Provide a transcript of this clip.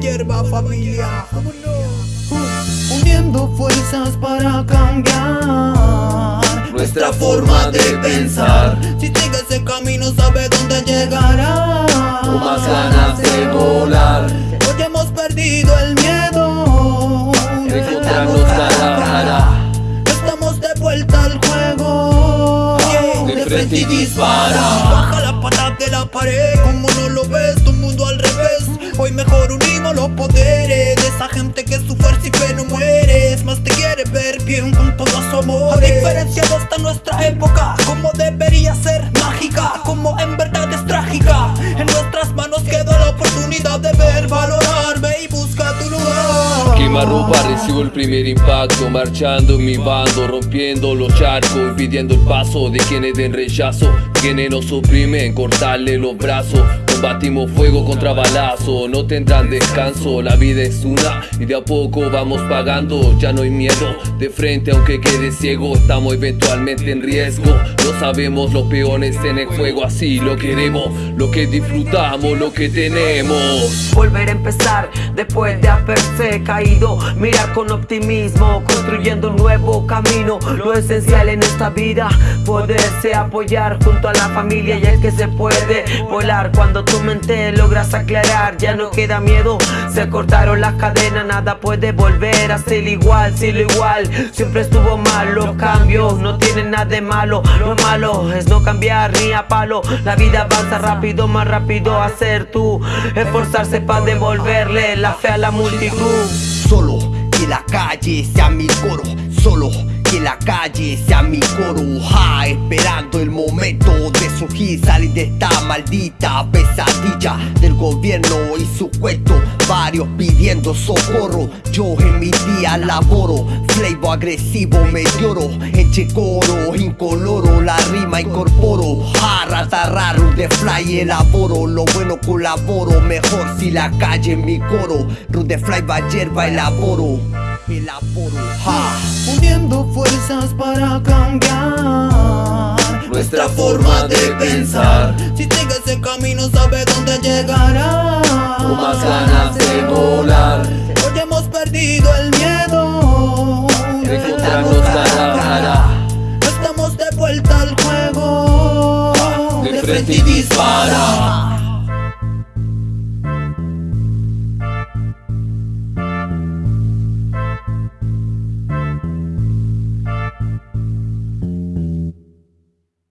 hierba familia. Uniendo fuerzas para cambiar Nuestra forma de pensar. Si sigue ese camino sabe dónde llegará. Con más ganas de volar. Hoy hemos perdido el miedo. Encontrarnos cara a cara Estamos de vuelta al juego. De frente y dispara. Baja la patada de la pared. Como no lo ves, tu mundo al revés. Hoy mejor unimos los poderes De esa gente que su fuerza y fe no muere. Es más te quiere ver bien con todo su amor. A diferencia de esta nuestra época Como debería ser mágica Como en verdad es trágica. En nuestras manos quedó la oportunidad de ver Valorarme y busca tu lugar. Quemarropa recibo el primer impacto Marchando en mi bando, rompiendo los charcos Impidiendo el paso de quienes den rechazo Quienes nos oprimen, cortarle los brazos Combatimos fuego contra balazo, no tendrán descanso La vida es una y de a poco vamos pagando Ya no hay miedo, de frente aunque quede ciego Estamos eventualmente en riesgo No sabemos los peones en el juego Así lo queremos, lo que disfrutamos, lo que tenemos volver a empezar después de haberse caído. Mirar con optimismo, construyendo un nuevo camino. Lo esencial en esta vida, poderse apoyar junto a la familia. Y es que se puede volar cuando tu mente logras aclarar. Ya no queda miedo, se cortaron las cadenas. Nada puede volver a ser igual, si lo igual. Siempre estuvo mal, los cambios no tienen nada de malo. Lo malo es no cambiar ni a palo. La vida avanza rápido, más rápido hacer tú. Esforzarse para devolverle la fe a la multitud. Solo que la calle sea mi coro, solo que la calle sea mi coro, ja, esperando el momento de surgir, salir de esta maldita pesadilla. Del gobierno y su cuento, varios pidiendo socorro, yo en mi día laboro, flavor agresivo me lloro, eche coro, incoloro, la rima incorporo, ja, rata raro de fly elaboro, lo bueno colaboro, mejor si la calle en mi coro, Rude Fly va hierba elaboro, elaboro, ja. Fuerzas para cambiar Nuestra forma de pensar. Si sigue ese camino sabe dónde llegará. Con más ganas de volar. Hoy hemos perdido el miedo. Encontrarnos cara a cara Estamos de vuelta al juego. De frente y dispara